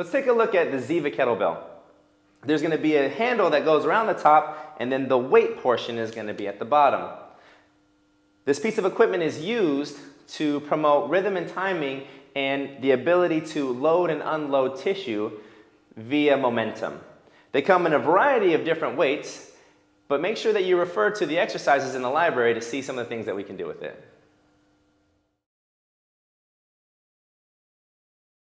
Let's take a look at the Ziva kettlebell. There's going to be a handle that goes around the top, and then the weight portion is going to be at the bottom. This piece of equipment is used to promote rhythm and timing and the ability to load and unload tissue via momentum. They come in a variety of different weights, but make sure that you refer to the exercises in the library to see some of the things that we can do with it.